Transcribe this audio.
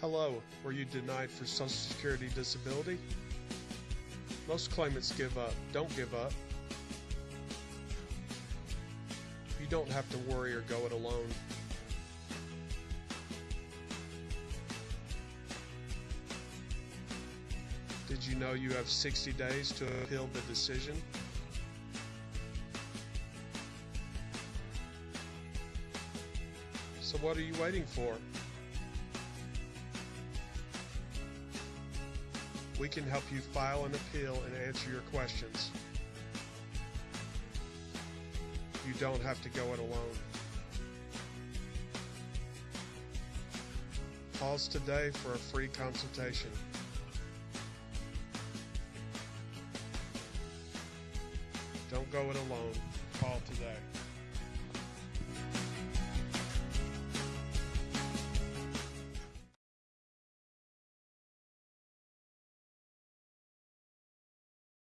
Hello, were you denied for Social Security disability? Most claimants give up. Don't give up. You don't have to worry or go it alone. Did you know you have 60 days to appeal the decision? So what are you waiting for? We can help you file an appeal and answer your questions. You don't have to go it alone. Call today for a free consultation. Don't go it alone. Call today.